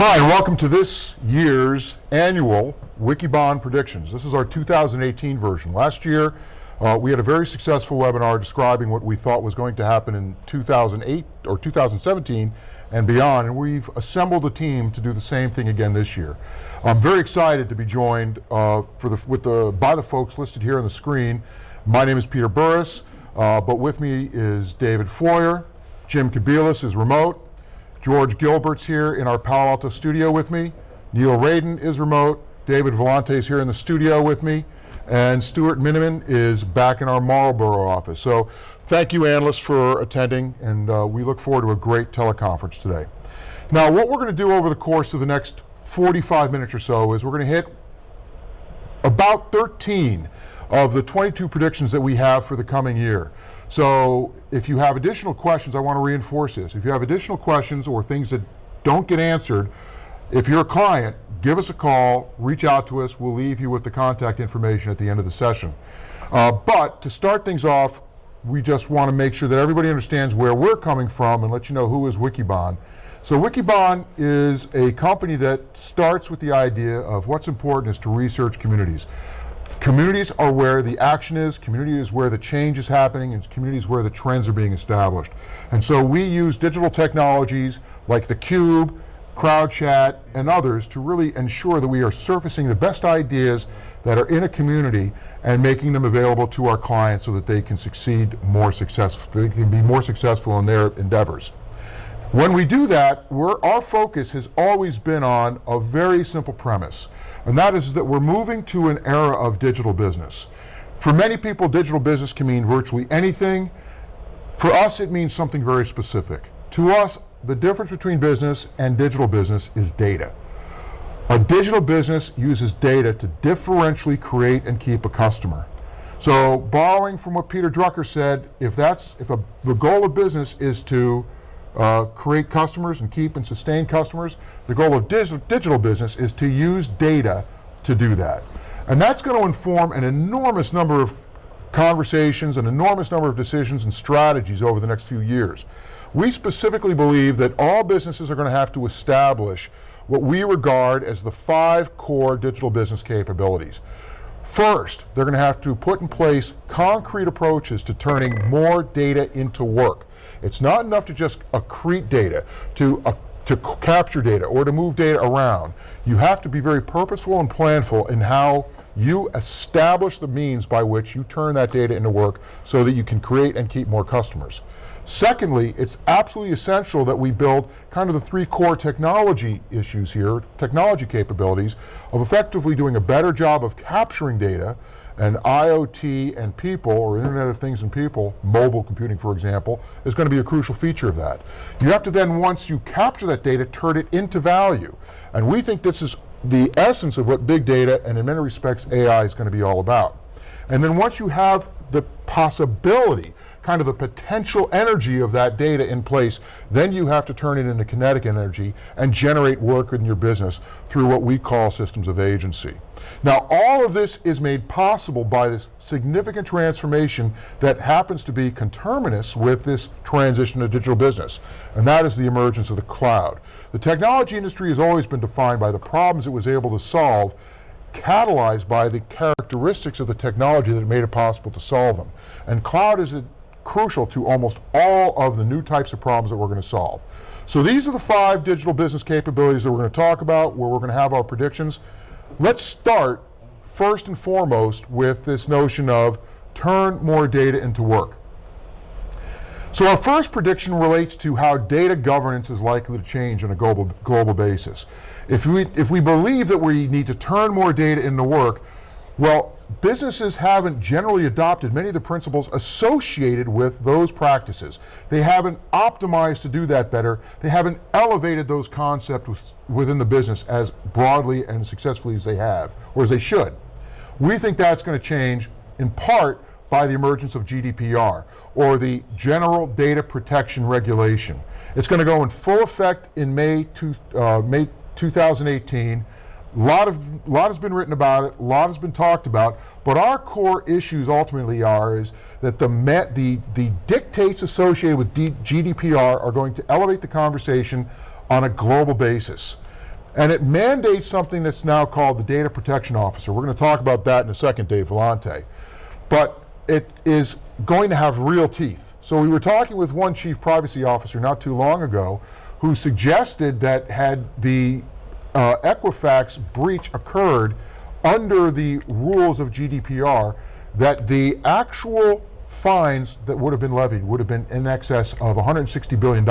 Hi, and welcome to this year's annual Wikibon Predictions. This is our 2018 version. Last year, uh, we had a very successful webinar describing what we thought was going to happen in 2008 or 2017 and beyond, and we've assembled a team to do the same thing again this year. I'm very excited to be joined uh, for the, with the, by the folks listed here on the screen. My name is Peter Burris, uh, but with me is David Floyer, Jim Kobielus is remote, George Gilbert's here in our Palo Alto studio with me, Neil Raden is remote, David Vellante is here in the studio with me, and Stuart Miniman is back in our Marlboro office. So thank you analysts for attending, and uh, we look forward to a great teleconference today. Now what we're going to do over the course of the next 45 minutes or so is we're going to hit about 13 of the 22 predictions that we have for the coming year. So if you have additional questions, I want to reinforce this. If you have additional questions or things that don't get answered, if you're a client, give us a call, reach out to us, we'll leave you with the contact information at the end of the session. Uh, but to start things off, we just want to make sure that everybody understands where we're coming from and let you know who is Wikibon. So Wikibon is a company that starts with the idea of what's important is to research communities. Communities are where the action is, community is where the change is happening, and communities where the trends are being established. And so we use digital technologies like the Cube, CrowdChat, and others to really ensure that we are surfacing the best ideas that are in a community and making them available to our clients so that they can succeed more successful, they can be more successful in their endeavors. When we do that, our focus has always been on a very simple premise, and that is that we're moving to an era of digital business. For many people, digital business can mean virtually anything. For us, it means something very specific. To us, the difference between business and digital business is data. A digital business uses data to differentially create and keep a customer. So borrowing from what Peter Drucker said, if that's if a, the goal of business is to uh, create customers and keep and sustain customers. The goal of digital business is to use data to do that. And that's going to inform an enormous number of conversations, an enormous number of decisions and strategies over the next few years. We specifically believe that all businesses are going to have to establish what we regard as the five core digital business capabilities. First, they're going to have to put in place concrete approaches to turning more data into work. It's not enough to just accrete data, to, uh, to capture data, or to move data around. You have to be very purposeful and planful in how you establish the means by which you turn that data into work so that you can create and keep more customers. Secondly, it's absolutely essential that we build kind of the three core technology issues here, technology capabilities, of effectively doing a better job of capturing data, and IoT and people, or Internet of Things and people, mobile computing for example, is going to be a crucial feature of that. You have to then, once you capture that data, turn it into value. And we think this is the essence of what big data, and in many respects AI is going to be all about. And then once you have the possibility kind of the potential energy of that data in place, then you have to turn it into kinetic energy and generate work in your business through what we call systems of agency. Now all of this is made possible by this significant transformation that happens to be conterminous with this transition to digital business, and that is the emergence of the cloud. The technology industry has always been defined by the problems it was able to solve catalyzed by the characteristics of the technology that made it possible to solve them. And cloud is a crucial to almost all of the new types of problems that we're going to solve. So these are the five digital business capabilities that we're going to talk about, where we're going to have our predictions. Let's start first and foremost with this notion of turn more data into work. So our first prediction relates to how data governance is likely to change on a global, global basis. If we, if we believe that we need to turn more data into work, well, businesses haven't generally adopted many of the principles associated with those practices. They haven't optimized to do that better. They haven't elevated those concepts within the business as broadly and successfully as they have, or as they should. We think that's going to change in part by the emergence of GDPR, or the General Data Protection Regulation. It's going to go in full effect in May, two, uh, May 2018, a lot, of, lot has been written about it, a lot has been talked about, but our core issues ultimately are is that the, met, the, the dictates associated with D GDPR are going to elevate the conversation on a global basis. And it mandates something that's now called the Data Protection Officer. We're going to talk about that in a second, Dave Vellante. But it is going to have real teeth. So we were talking with one chief privacy officer not too long ago who suggested that had the uh, Equifax breach occurred under the rules of GDPR, that the actual fines that would have been levied would have been in excess of $160 billion,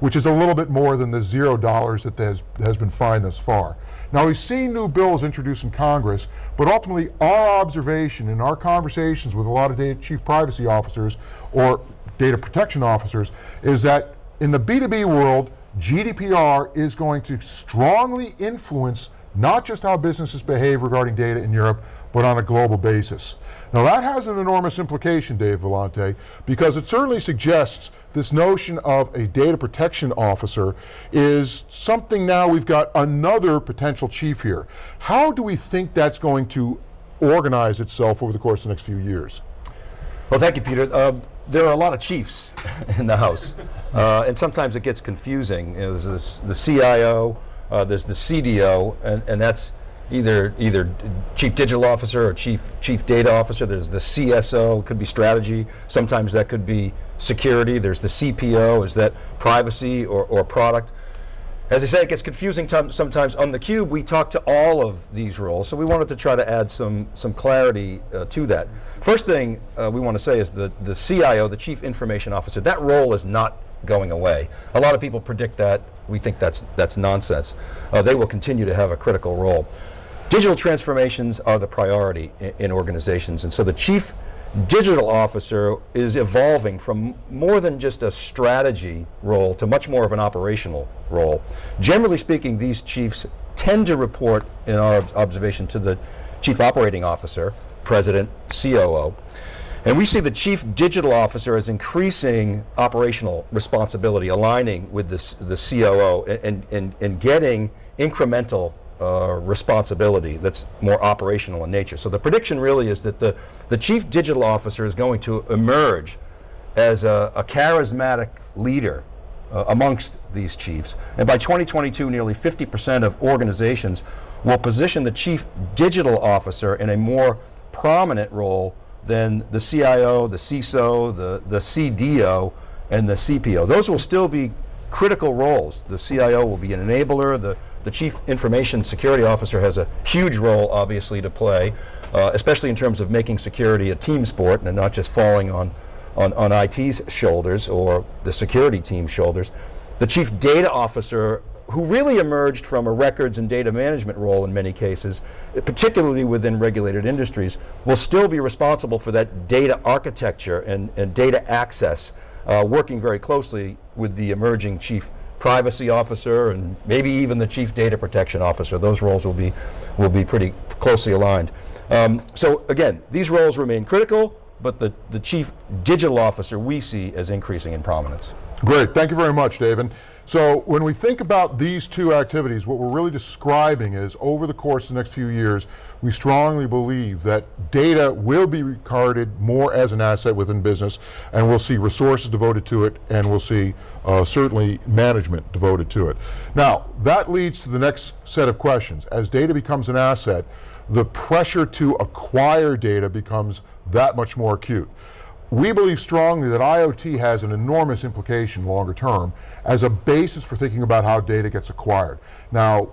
which is a little bit more than the zero dollars that has, has been fined thus far. Now we've seen new bills introduced in Congress, but ultimately our observation in our conversations with a lot of data chief privacy officers or data protection officers is that in the B2B world, GDPR is going to strongly influence not just how businesses behave regarding data in Europe, but on a global basis. Now that has an enormous implication, Dave Vellante, because it certainly suggests this notion of a data protection officer is something now we've got another potential chief here. How do we think that's going to organize itself over the course of the next few years? Well, thank you, Peter. Uh, there are a lot of chiefs in the House, uh, and sometimes it gets confusing. You know, there's this, the CIO, uh, there's the CDO, and, and that's either either chief digital officer or chief chief data officer. There's the CSO, could be strategy. Sometimes that could be security. There's the CPO, is that privacy or, or product? As I say, it gets confusing sometimes. On theCUBE, we talk to all of these roles, so we wanted to try to add some, some clarity uh, to that. First thing uh, we want to say is the, the CIO, the Chief Information Officer, that role is not going away. A lot of people predict that. We think that's, that's nonsense. Uh, they will continue to have a critical role. Digital transformations are the priority in, in organizations, and so the Chief digital officer is evolving from more than just a strategy role to much more of an operational role. Generally speaking, these chiefs tend to report, in our observation, to the chief operating officer, president, COO. And we see the chief digital officer as increasing operational responsibility, aligning with this, the COO and, and, and getting incremental uh, responsibility that's more operational in nature. So the prediction really is that the, the chief digital officer is going to emerge as a, a charismatic leader uh, amongst these chiefs. And by 2022, nearly 50% of organizations will position the chief digital officer in a more prominent role than the CIO, the CISO, the, the CDO, and the CPO. Those will still be critical roles. The CIO will be an enabler, the the Chief Information Security Officer has a huge role, obviously, to play, uh, especially in terms of making security a team sport and not just falling on, on, on IT's shoulders or the security team's shoulders. The Chief Data Officer who really emerged from a records and data management role in many cases, particularly within regulated industries, will still be responsible for that data architecture and, and data access, uh, working very closely with the emerging chief privacy officer and maybe even the chief data protection officer. Those roles will be, will be pretty closely aligned. Um, so again, these roles remain critical, but the, the chief digital officer we see as increasing in prominence. Great, thank you very much, David. So when we think about these two activities, what we're really describing is over the course of the next few years, we strongly believe that data will be regarded more as an asset within business and we'll see resources devoted to it and we'll see uh, certainly management devoted to it. Now, that leads to the next set of questions. As data becomes an asset, the pressure to acquire data becomes that much more acute. We believe strongly that IoT has an enormous implication longer term as a basis for thinking about how data gets acquired. Now,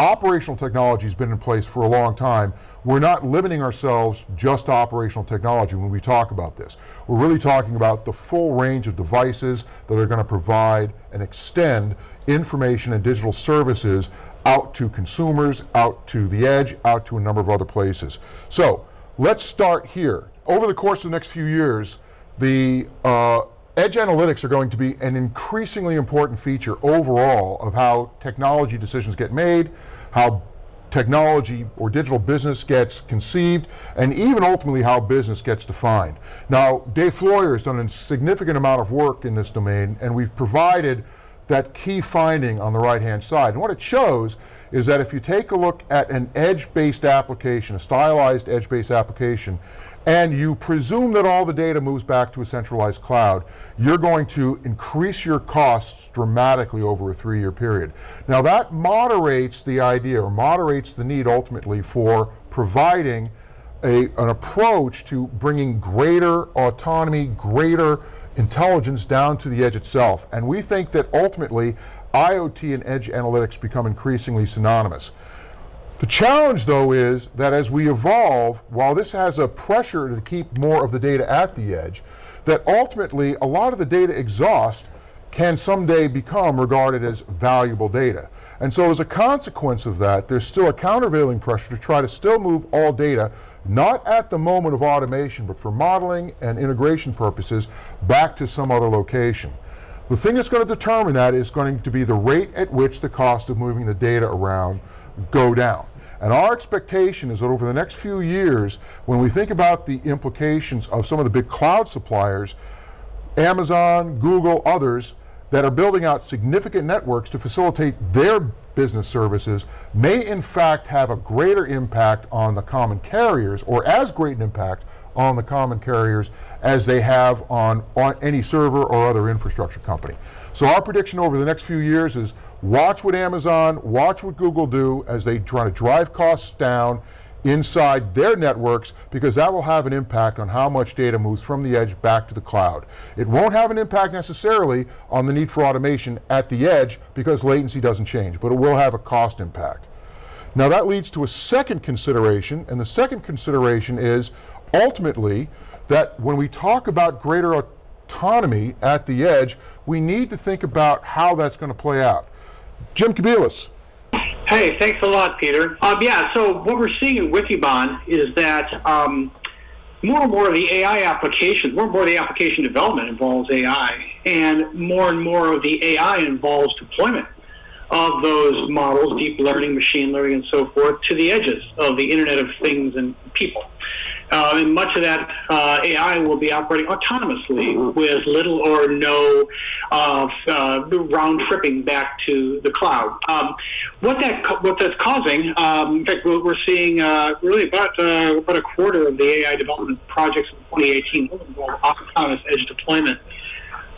operational technology has been in place for a long time. We're not limiting ourselves just to operational technology when we talk about this. We're really talking about the full range of devices that are going to provide and extend information and digital services out to consumers, out to the edge, out to a number of other places. So, let's start here over the course of the next few years, the uh, edge analytics are going to be an increasingly important feature overall of how technology decisions get made, how technology or digital business gets conceived, and even ultimately how business gets defined. Now, Dave Floyer has done a significant amount of work in this domain, and we've provided that key finding on the right-hand side. And what it shows is that if you take a look at an edge-based application, a stylized edge-based application, and you presume that all the data moves back to a centralized cloud, you're going to increase your costs dramatically over a three-year period. Now that moderates the idea, or moderates the need ultimately for providing a, an approach to bringing greater autonomy, greater intelligence down to the edge itself. And we think that ultimately IoT and edge analytics become increasingly synonymous. The challenge though is that as we evolve, while this has a pressure to keep more of the data at the edge, that ultimately a lot of the data exhaust can someday become regarded as valuable data. And so as a consequence of that, there's still a countervailing pressure to try to still move all data, not at the moment of automation, but for modeling and integration purposes, back to some other location. The thing that's going to determine that is going to be the rate at which the cost of moving the data around go down. And our expectation is that over the next few years, when we think about the implications of some of the big cloud suppliers, Amazon, Google, others, that are building out significant networks to facilitate their business services may in fact have a greater impact on the common carriers, or as great an impact on the common carriers as they have on, on any server or other infrastructure company. So our prediction over the next few years is watch what Amazon, watch what Google do as they try to drive costs down inside their networks because that will have an impact on how much data moves from the edge back to the cloud. It won't have an impact necessarily on the need for automation at the edge because latency doesn't change, but it will have a cost impact. Now that leads to a second consideration, and the second consideration is ultimately that when we talk about greater autonomy at the edge, we need to think about how that's going to play out. Jim Kobielus. Hey, thanks a lot, Peter. Um, yeah, so what we're seeing in Wikibon is that um, more and more of the AI applications, more and more of the application development involves AI, and more and more of the AI involves deployment of those models, deep learning, machine learning, and so forth, to the edges of the Internet of Things and people. Uh, and much of that uh, AI will be operating autonomously mm-hmm. with little or no uh, round tripping back to the cloud. Um, what that what that's causing, um, in fact, we're seeing uh, really about uh, about a quarter of the AI development projects in 2018 will involve autonomous edge deployment.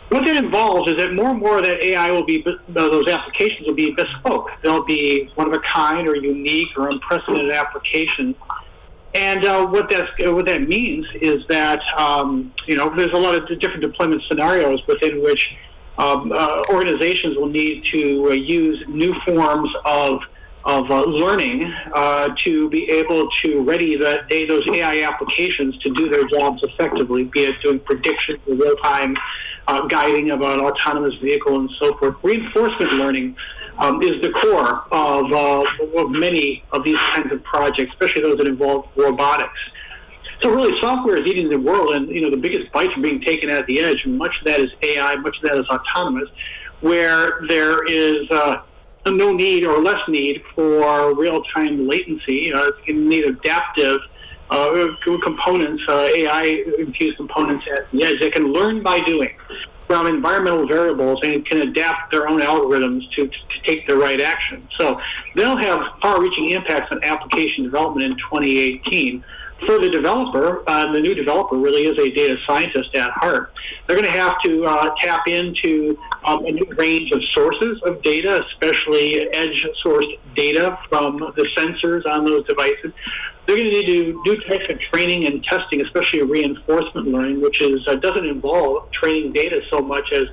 What that involves is that more and more of that AI will be, those applications will be bespoke. They'll be one of a kind or unique or unprecedented applications and uh, what that what that means is that um, you know there's a lot of different deployment scenarios within which um, uh, organizations will need to uh, use new forms of of uh, learning uh, to be able to ready those AI applications to do their jobs effectively, be it doing prediction, real time uh, guiding an autonomous vehicle, and so forth. Reinforcement learning um, is the core of, uh, of many of these kinds of projects, especially those that involve robotics. So really, software is eating the world, and you know the biggest bites are being taken at the edge. And much of that is AI, much of that is autonomous, where there is uh, no need or less need for real-time latency. Uh, you need adaptive uh, components, uh, AI-infused components at the edge that can learn by doing from environmental variables and can adapt their own algorithms to, to take the right action. So they'll have far-reaching impacts on application development in 2018. For the developer, uh, the new developer really is a data scientist at heart. They're going to have to uh, tap into um, a new range of sources of data, especially edge-sourced data from the sensors on those devices they're going to need to do types of training and testing, especially reinforcement learning, which is uh, doesn't involve training data so much as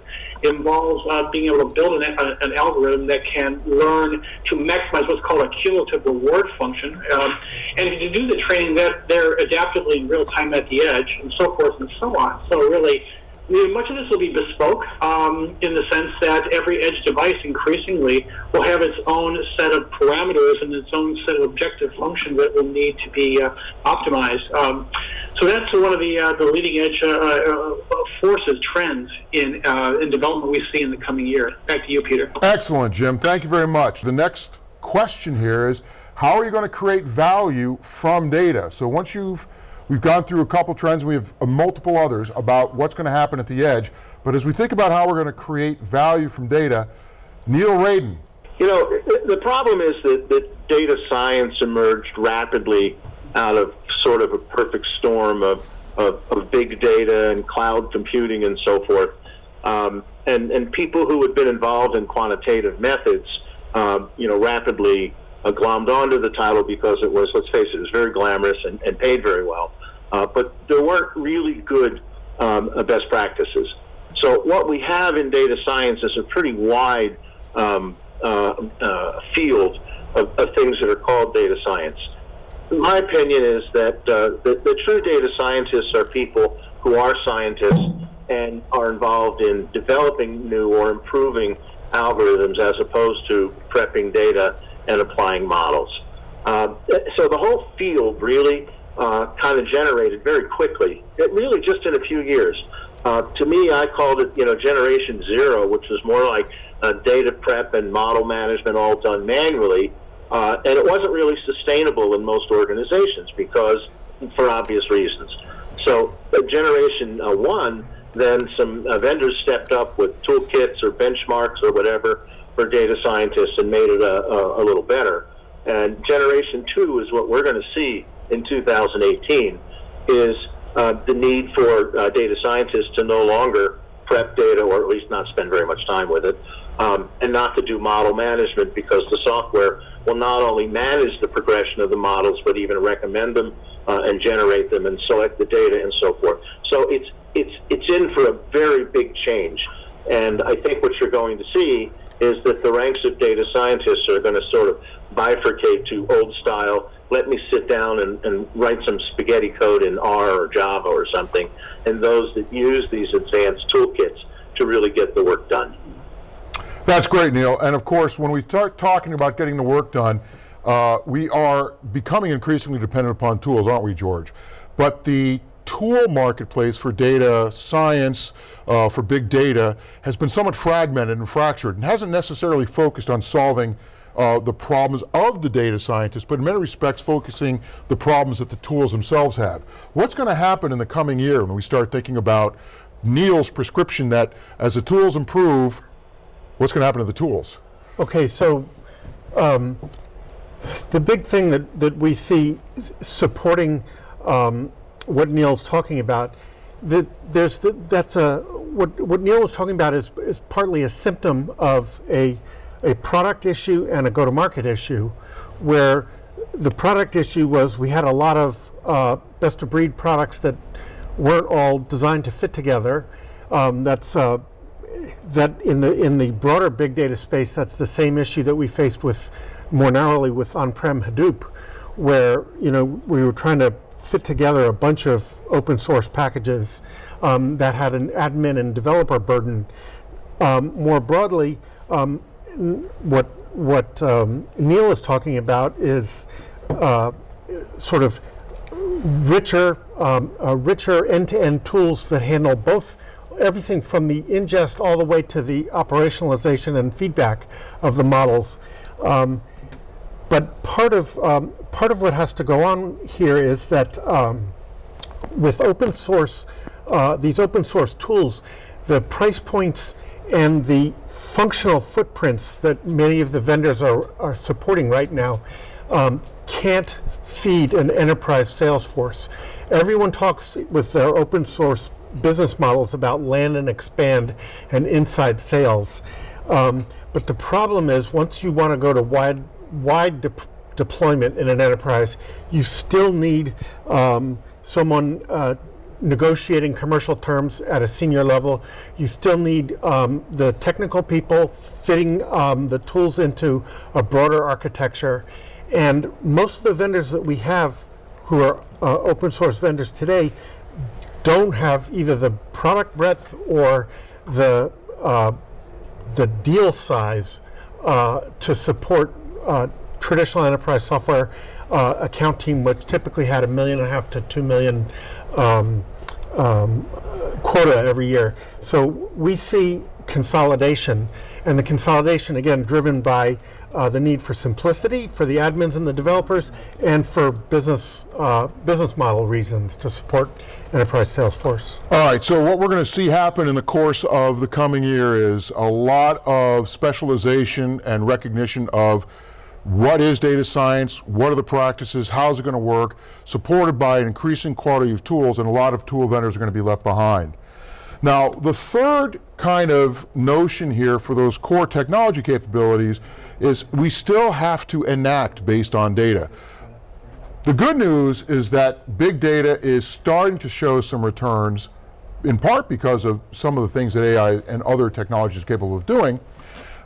involves uh, being able to build an, uh, an, algorithm that can learn to maximize what's called a cumulative reward function, um, and to do the training that they're adaptively in real time at the edge, and so forth and so on. So really, much of this will be bespoke um, in the sense that every edge device increasingly will have its own set of parameters and its own set of objective functions that will need to be uh, optimized. Um, so that's one of the uh, the leading edge uh, uh forces, trends in uh, in development we see in the coming year. Back to you, Peter. Excellent, Jim. Thank you very much. The next question here is, how are you going to create value from data? So once you've We've gone through a couple trends, we have uh, multiple others about what's going to happen at the edge. But as we think about how we're going to create value from data, Neil Raden. You know, the problem is that, that data science emerged rapidly out of sort of a perfect storm of, of, of big data and cloud computing and so forth. Um, and, and people who had been involved in quantitative methods, um, you know, rapidly uh, glommed onto the title because it was, let's face it, it was very glamorous and, and paid very well. Uh, but there weren't really good um, uh, best practices. So what we have in data science is a pretty wide um, uh, uh, field of, of, things that are called data science. My opinion is that uh, the, the, true data scientists are people who are scientists and are involved in developing new or improving algorithms as opposed to prepping data and applying models. Uh, so the whole field really uh, kind of generated very quickly, it really just in a few years. Uh, to me, I called it, you know, Generation Zero, which was more like uh, data prep and model management all done manually. Uh, and it wasn't really sustainable in most organizations because, for obvious reasons. So, Generation uh, One, then some uh, vendors stepped up with toolkits or benchmarks or whatever for data scientists and made it a, a, a little better. And Generation Two is what we're going to see in 2018 is uh, the need for uh, data scientists to no longer prep data or at least not spend very much time with it um, and not to do model management because the software will not only manage the progression of the models but even recommend them uh, and generate them and select the data and so forth. So it's it's it's in for a very big change, and I think what you're going to see is that the ranks of data scientists are going to sort of bifurcate to old style let me sit down and, and write some spaghetti code in R or Java or something, and those that use these advanced toolkits to really get the work done. That's great, Neil. And of course, when we start talking about getting the work done, uh, we are becoming increasingly dependent upon tools, aren't we, George? But the tool marketplace for data science, uh, for big data, has been somewhat fragmented and fractured and hasn't necessarily focused on solving uh, the problems of the data scientists, but in many respects focusing the problems that the tools themselves have. What's going to happen in the coming year when we start thinking about Neil's prescription that as the tools improve, what's going to happen to the tools? Okay, so um, the big thing that, that we see supporting um, what Neil's talking about, that there's the, that's a what what Neil was talking about is is partly a symptom of a a product issue and a go-to-market issue, where the product issue was we had a lot of uh, best-of-breed products that weren't all designed to fit together. Um, that's uh, that in the in the broader big data space, that's the same issue that we faced with more narrowly with on-prem Hadoop, where you know we were trying to fit together a bunch of open source packages um, that had an admin and developer burden. Um, more broadly, um, what what um, Neil is talking about is uh, sort of richer, um, uh, richer end-to-end tools that handle both everything from the ingest all the way to the operationalization and feedback of the models. Um, but part of um, part of what has to go on here is that um, with open source, uh, these open source tools, the price points and the functional footprints that many of the vendors are, are supporting right now um, can't feed an enterprise sales force. Everyone talks with their open source business models about land and expand and inside sales. Um, but the problem is once you want to go to wide, wide de deployment in an enterprise, you still need um, someone uh, negotiating commercial terms at a senior level. You still need um, the technical people fitting um, the tools into a broader architecture. And most of the vendors that we have who are uh, open source vendors today don't have either the product breadth or the, uh, the deal size uh, to support uh, traditional enterprise software uh, account team, which typically had a million and a half to two million um, um, quota every year. So we see consolidation, and the consolidation again driven by uh, the need for simplicity for the admins and the developers, and for business uh, business model reasons to support enterprise sales force. All right. So what we're going to see happen in the course of the coming year is a lot of specialization and recognition of what is data science, what are the practices, how's it going to work, supported by an increasing quality of tools, and a lot of tool vendors are going to be left behind. Now, the third kind of notion here for those core technology capabilities is we still have to enact based on data. The good news is that big data is starting to show some returns, in part because of some of the things that AI and other technologies are capable of doing.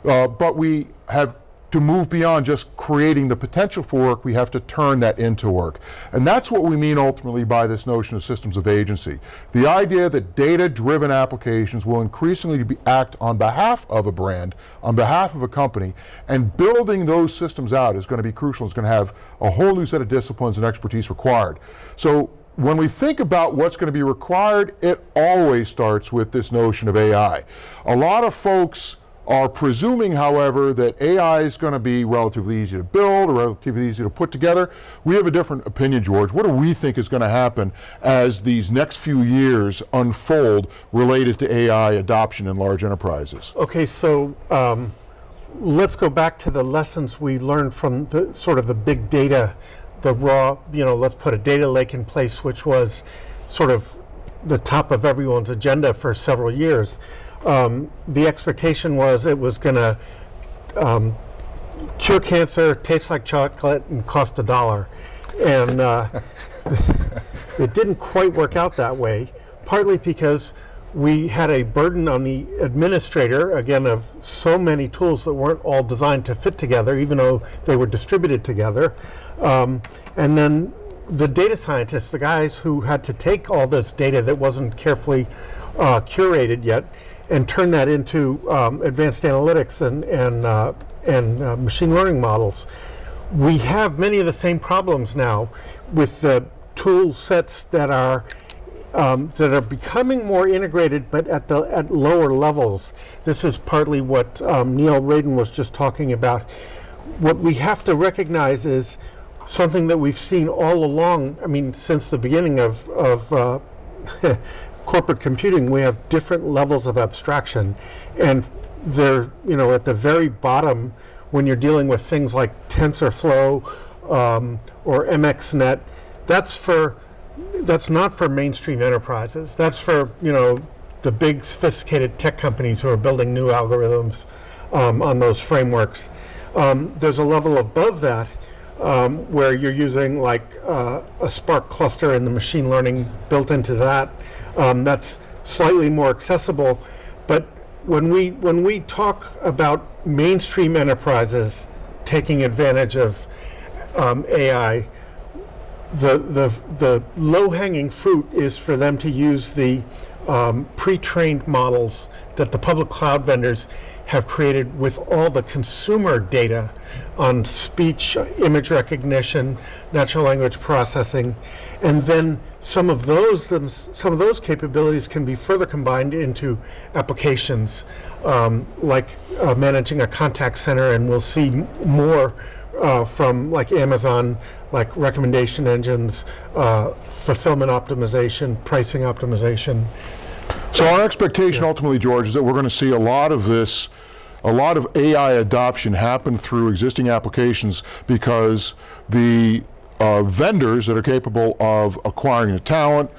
Uh, but we have to move beyond just creating the potential for work, we have to turn that into work. And that's what we mean ultimately by this notion of systems of agency. The idea that data-driven applications will increasingly be, act on behalf of a brand, on behalf of a company, and building those systems out is going to be crucial. It's going to have a whole new set of disciplines and expertise required. So when we think about what's going to be required, it always starts with this notion of AI. A lot of folks are presuming, however, that AI is going to be relatively easy to build or relatively easy to put together. We have a different opinion, George. What do we think is going to happen as these next few years unfold related to AI adoption in large enterprises? Okay, so um, let's go back to the lessons we learned from the sort of the big data, the raw, you know, let's put a data lake in place, which was sort of the top of everyone's agenda for several years um, the expectation was it was going to um, cure cancer, taste like chocolate, and cost a dollar. And uh, it didn't quite work out that way, partly because we had a burden on the administrator, again, of so many tools that weren't all designed to fit together, even though they were distributed together. Um, and then the data scientists, the guys who had to take all this data that wasn't carefully uh, curated yet and turn that into um, advanced analytics and, and, uh, and uh, machine learning models. We have many of the same problems now with the tool sets that are um, that are becoming more integrated, but at the at lower levels. This is partly what um, Neil Raden was just talking about. What we have to recognize is something that we've seen all along. I mean, since the beginning of of uh, corporate computing, we have different levels of abstraction. And they're, you know, at the very bottom, when you're dealing with things like TensorFlow um, or MXNet, that's for, that's not for mainstream enterprises. That's for, you know, the big sophisticated tech companies who are building new algorithms um, on those frameworks. Um, there's a level above that um, where you're using like uh, a Spark cluster and the machine learning built into that um, that's slightly more accessible. But when we when we talk about mainstream enterprises taking advantage of um, AI, the the the low hanging fruit is for them to use the um, pre-trained models that the public cloud vendors have created with all the consumer data on speech, image recognition, natural language processing, and then some of those some of those capabilities can be further combined into applications um, like uh, managing a contact center, and we'll see more uh, from like Amazon, like recommendation engines, uh, fulfillment optimization, pricing optimization. So our expectation yeah. ultimately, George, is that we're going to see a lot of this, a lot of AI adoption happen through existing applications because the uh, vendors that are capable of acquiring the talent,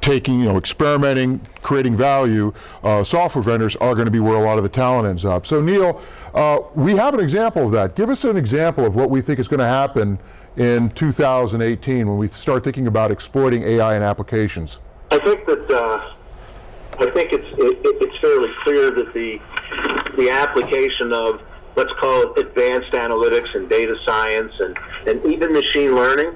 taking, you know, experimenting, creating value, uh, software vendors are going to be where a lot of the talent ends up. So Neil, uh, we have an example of that. Give us an example of what we think is going to happen in 2018 when we start thinking about exploiting AI in applications. I think that uh, I think it's it, it's fairly clear that the the application of let's call it advanced analytics and data science and, and even machine learning,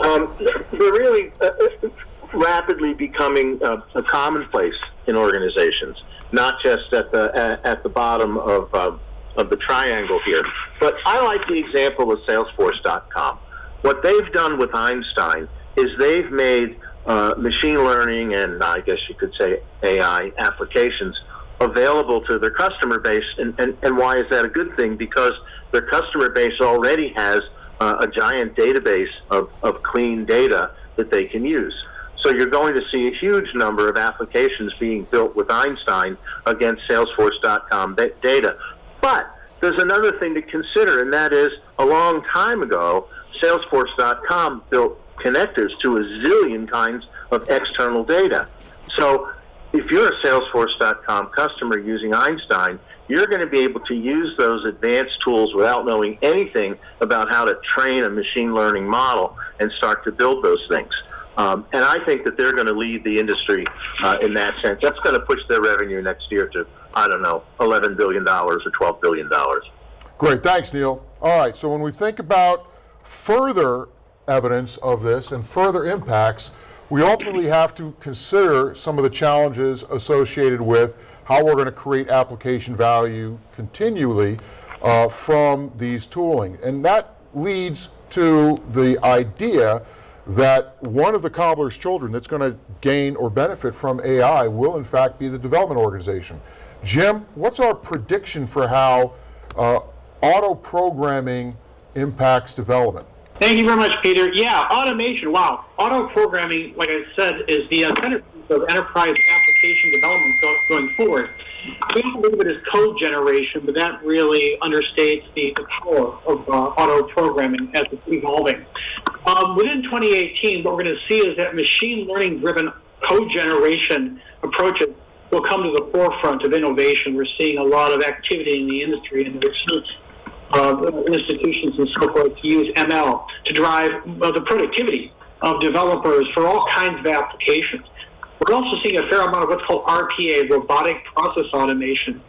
um, they're really uh, uh, rapidly becoming uh, a commonplace in organizations, not just at the at, at the bottom of uh, of the triangle here. But I like the example of Salesforce.com. What they've done with Einstein is they've made uh, machine learning and I guess you could say AI applications available to their customer base. And, and, and why is that a good thing? Because their customer base already has uh, a giant database of, of clean data that they can use. So you're going to see a huge number of applications being built with Einstein against Salesforce.com data. But there's another thing to consider, and that is a long time ago, Salesforce.com built connectors to a zillion kinds of external data. So if you're a Salesforce.com customer using Einstein, you're going to be able to use those advanced tools without knowing anything about how to train a machine learning model and start to build those things. Um, and I think that they're going to lead the industry uh, in that sense. That's going to push their revenue next year to, I don't know, $11 billion or $12 billion. Great, thanks, Neil. All right, so when we think about further evidence of this and further impacts, we ultimately have to consider some of the challenges associated with how we're going to create application value continually uh, from these tooling. And that leads to the idea that one of the cobbler's children that's going to gain or benefit from AI will in fact be the development organization. Jim, what's our prediction for how uh, auto programming impacts development? Thank you very much, Peter. Yeah, automation. Wow, auto programming, like I said, is the uh, centerpiece of enterprise application development going forward. We think of it as code generation, but that really understates the, power of uh, auto programming as it's evolving. Um, within 2018, what we're going to see is that machine learning driven code generation approaches will come to the forefront of innovation. We're seeing a lot of activity in the industry and the research uh, institutions and so forth to use ML to drive uh, the productivity of developers for all kinds of applications. We're also seeing a fair amount of what's called RPA, robotic process automation.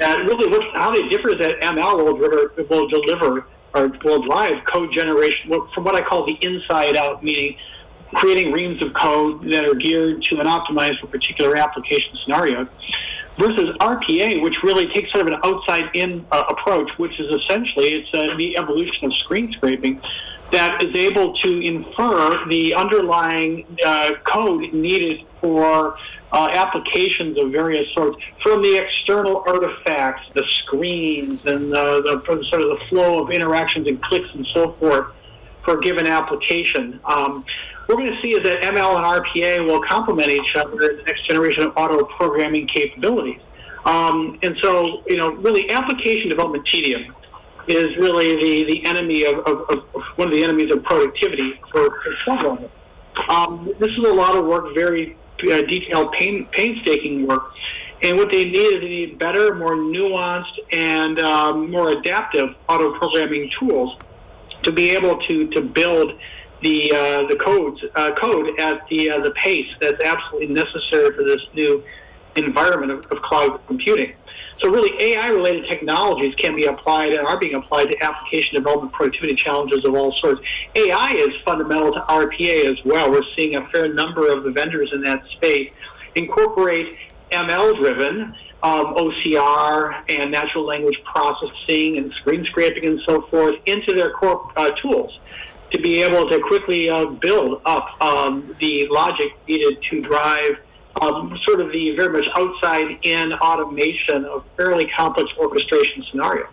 And really, what's, how they differ is that ML will deliver, will deliver or will drive code generation from what I call the inside out, meaning creating reams of code that are geared to and optimized for particular application scenarios, versus RPA, which really takes sort of an outside-in uh, approach, which is essentially it's uh, the evolution of screen scraping that is able to infer the underlying uh, code needed for uh, applications of various sorts from the external artifacts, the screens, and the, the sort of the flow of interactions and clicks and so forth for a given application. Um, we're going to see is that ML and RPA will complement each other in the next generation of auto programming capabilities. Um, and so, you know, really application development tedium is really the, the enemy of, of, of one of the enemies of productivity for, for. Um, this is a lot of work, very uh, detailed, pain, painstaking work. And what they need is they need better, more nuanced, and um, more adaptive auto programming tools to be able to, to build the uh, the codes uh, code at the uh, the pace that's absolutely necessary for this new environment of, of cloud computing. So really, AI-related technologies can be applied and are being applied to application development productivity challenges of all sorts. AI is fundamental to RPA as well. We're seeing a fair number of the vendors in that space incorporate ML-driven um, OCR and natural language processing and screen scraping and so forth into their core uh, tools to be able to quickly uh, build up um, the logic needed to drive um, sort of the very much outside in automation of fairly complex orchestration scenario.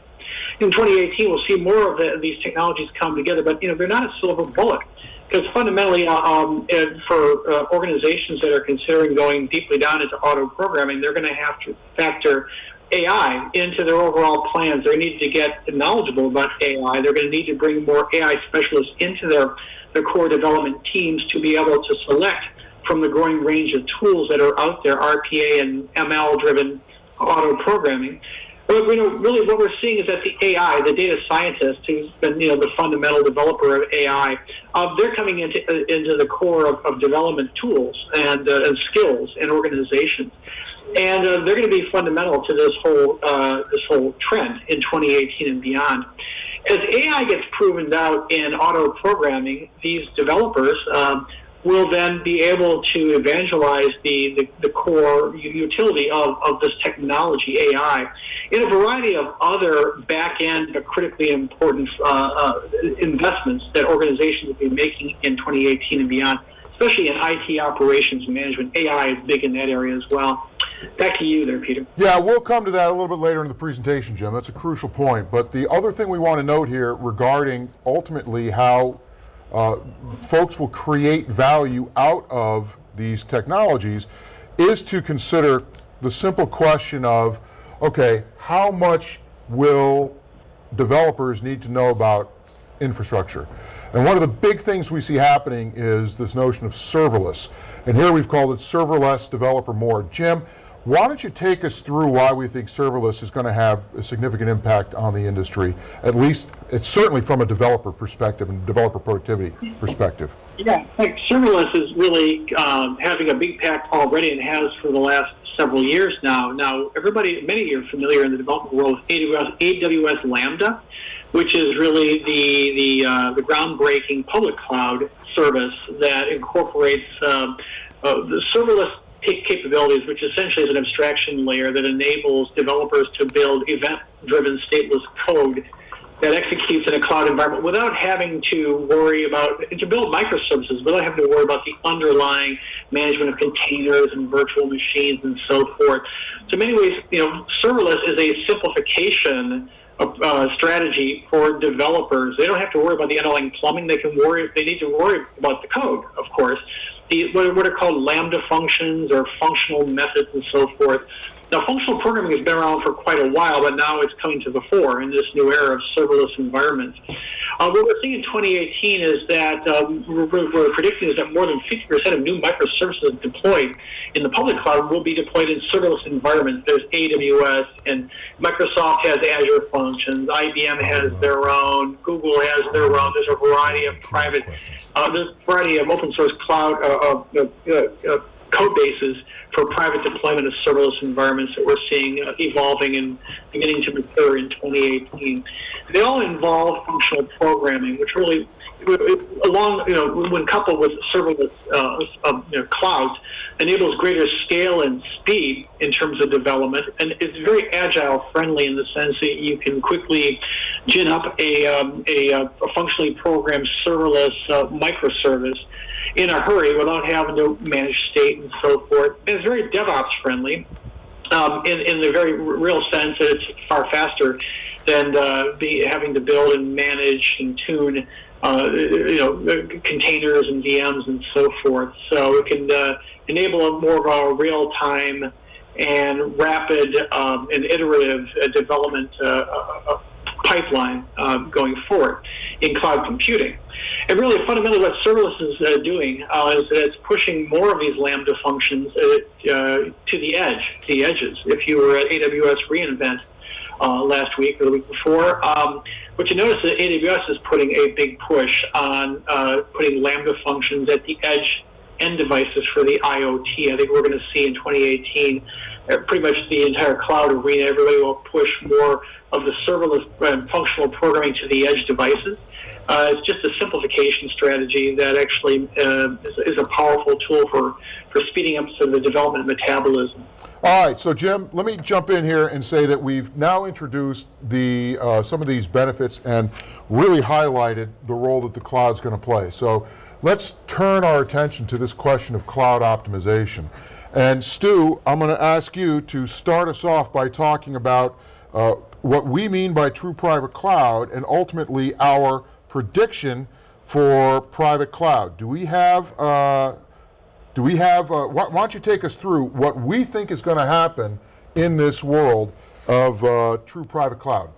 In 2018, we'll see more of the, these technologies come together, but you know they're not a silver bullet because fundamentally, uh, um, for uh, organizations that are considering going deeply down into auto programming, they're going to have to factor AI into their overall plans. They need to get knowledgeable about AI. They're going to need to bring more AI specialists into their, their core development teams to be able to select from the growing range of tools that are out there, RPA and ML driven auto programming. But you know, really what we're seeing is that the AI, the data scientist who's been you know the fundamental developer of AI, uh, they're coming into uh, into the core of, of development tools and, uh, and skills and organizations, and uh, they're going to be fundamental to this whole uh, this whole trend in 2018 and beyond. As AI gets proven out in auto programming, these developers um, will then be able to evangelize the, the, the, core utility of, of this technology, AI, in a variety of other back end but critically important uh, uh, investments that organizations will be making in 2018 and beyond, especially in IT operations management. AI is big in that area as well. Back to you there, Peter. Yeah, we'll come to that a little bit later in the presentation, Jim. That's a crucial point. But the other thing we want to note here regarding ultimately how uh, folks will create value out of these technologies is to consider the simple question of, okay, how much will developers need to know about infrastructure. And one of the big things we see happening is this notion of serverless. And here we've called it serverless developer more. Jim, why don't you take us through why we think serverless is going to have a significant impact on the industry, at least it's certainly from a developer perspective and developer productivity perspective. Yeah, think serverless is really um, having a big impact already and has for the last several years now. Now, everybody, many of you are familiar in the development world with AWS, AWS Lambda, which is really the the, uh, the groundbreaking public cloud service that incorporates um, uh, the serverless capabilities, which essentially is an abstraction layer that enables developers to build event-driven stateless code that executes in a cloud environment without having to worry about to build microservices without having to worry about the underlying management of containers and virtual machines and so forth. So in many ways, you know, serverless is a simplification uh, strategy for developers. They don't have to worry about the underlying plumbing. They can worry. They need to worry about the code, of course. The, what are called lambda functions or functional methods and so forth now, functional programming has been around for quite a while, but now it's coming to the fore in this new era of serverless environments. Uh, what we're seeing in 2018 is that uh, we're, we're, predicting is that more than 50% of new microservices deployed in the public cloud will be deployed in serverless environments. There's AWS, and Microsoft has Azure Functions. IBM has their own. Google has their own. There's a variety of private, uh, there's a variety of open source cloud uh, uh, uh, code bases for private deployment of serverless environments that we're seeing uh, evolving and beginning to mature in 2018. They all involve functional programming, which really, along you know, when coupled with serverless uh, uh, you know, clouds, enables greater scale and speed in terms of development, and it's very agile friendly in the sense that you can quickly gin up a, um, a, uh, a, functionally programmed serverless uh, microservice in a hurry without having to manage state and so forth. And it's very DevOps friendly um, in, in the very real sense that it's far faster than uh, be, having to build and manage and tune uh, you know, containers and VMs and so forth. So it can uh, enable a more of a real-time and rapid um, and iterative uh, development uh, uh, uh, pipeline going forward in cloud computing. And really, fundamentally, what serverless is uh, doing uh, is that it's pushing more of these Lambda functions uh, to the edge, to the edges. If you were at AWS reInvent uh, last week or the week before, um, what you notice is that AWS is putting a big push on uh, putting Lambda functions at the edge end devices for the IoT. I think we're going to see in 2018 uh, pretty much the entire cloud arena. Everybody will push more of the serverless and functional programming to the edge devices. Uh, it's just a simplification strategy that actually uh, is, is, a powerful tool for, for speeding up some of the development of metabolism. All right, so Jim, let me jump in here and say that we've now introduced the uh, some of these benefits and really highlighted the role that the cloud's going to play. So let's turn our attention to this question of cloud optimization. And Stu, I'm going to ask you to start us off by talking about uh, what we mean by true private cloud and ultimately our prediction for private cloud. Do we have, uh, do we have, uh, why, why, don't you take us through what we think is going to happen in this world of uh, true private cloud?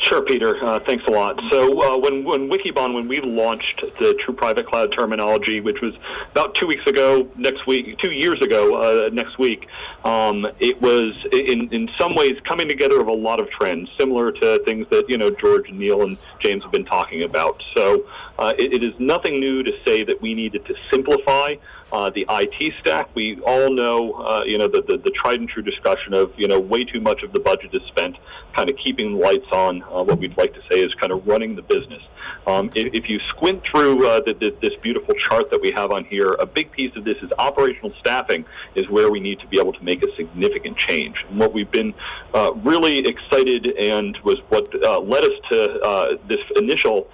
Sure, Peter. Uh, thanks a lot. So uh, when when Wikibon, when we launched the True Private Cloud terminology, which was about two weeks ago, next week, two years ago, uh, next week, um, it was in in some ways coming together of a lot of trends, similar to things that you know George and Neil and James have been talking about. So uh, it, it is nothing new to say that we needed to simplify uh, the IT stack. We all know, uh, you know, the, the, the, tried and true discussion of, you know, way too much of the budget is spent kind of keeping the lights on. Uh, what we'd like to say is kind of running the business. Um, if, if, you squint through uh, the, the, this beautiful chart that we have on here, a big piece of this is operational staffing is where we need to be able to make a significant change. And what we've been uh, really excited and was what uh, led us to this initial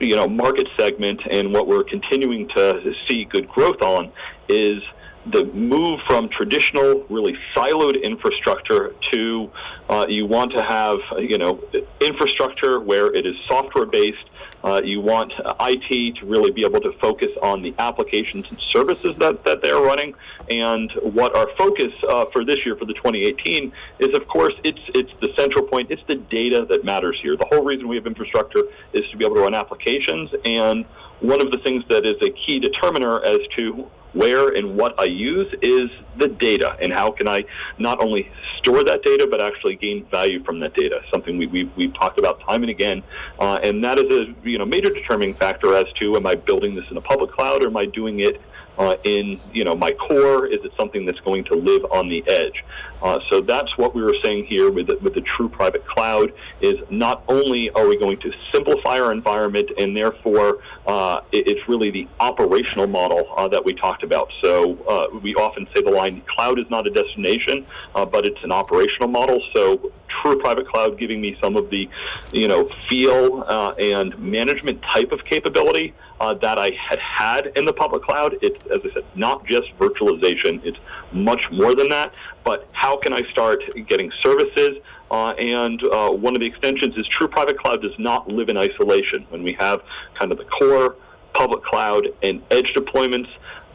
you know market segment and what we're continuing to see good growth on is the move from traditional, really siloed infrastructure to uh, you want to have you know infrastructure where it is software based. Uh, you want IT to really be able to focus on the applications and services that, that they're running. And what our focus uh, for this year, for the 2018, is of course it's it's the central point. It's the data that matters here. The whole reason we have infrastructure is to be able to run applications. And one of the things that is a key determiner as to where and what I use is the data and how can I not only store that data but actually gain value from that data. Something we, we've, we've talked about time and again, uh, and that is a you know major determining factor as to am I building this in a public cloud or am I doing it uh, in you know my core? Is it something that's going to live on the edge? Uh, so that's what we were saying here with the, with the true private cloud is not only are we going to simplify our environment and therefore uh, it, it's really the operational model uh, that we talked about. So uh, we often say the line cloud is not a destination, uh, but it's an operational model. So true private cloud giving me some of the you know feel and management type of capability uh, that I had had in the public cloud. It's, as I said, not just virtualization. It's much more than that. But how can I start getting services? Uh, and uh, one of the extensions is True Private Cloud does not live in isolation. When we have kind of the core, public cloud, and edge deployments,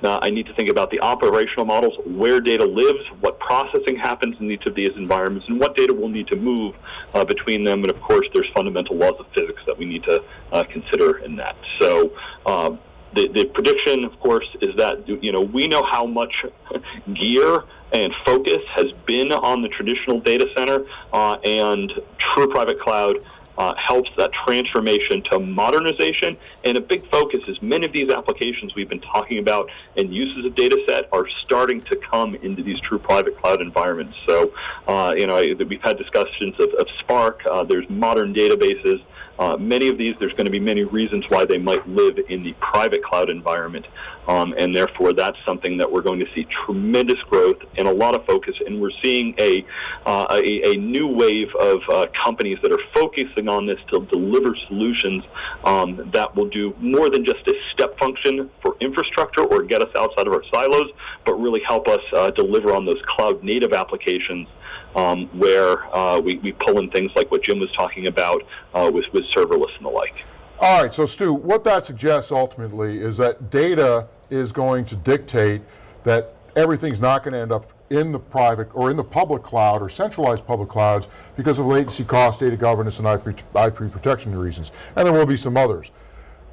uh, I need to think about the operational models, where data lives, what processing happens in each of these environments, and what data will need to move uh, between them. And of course, there's fundamental laws of physics that we need to uh, consider in that. So. Um, the, the prediction, of course, is that you know we know how much gear and focus has been on the traditional data center, uh, and true private cloud uh, helps that transformation to modernization. And a big focus is many of these applications we've been talking about and uses of data set are starting to come into these true private cloud environments. So, uh, you know, we've had discussions of, of Spark. Uh, there's modern databases. Uh, many of these, there's going to be many reasons why they might live in the private cloud environment. Um, and therefore, that's something that we're going to see tremendous growth and a lot of focus. And we're seeing a, uh, a, a, new wave of uh, companies that are focusing on this to deliver solutions um, that will do more than just a step function for infrastructure or get us outside of our silos, but really help us uh, deliver on those cloud native applications um, where uh, we, we pull in things like what Jim was talking about uh, with, with serverless and the like. All right, so Stu, what that suggests ultimately is that data is going to dictate that everything's not going to end up in the private or in the public cloud or centralized public clouds because of latency cost, data governance, and IP, IP protection reasons. And there will be some others.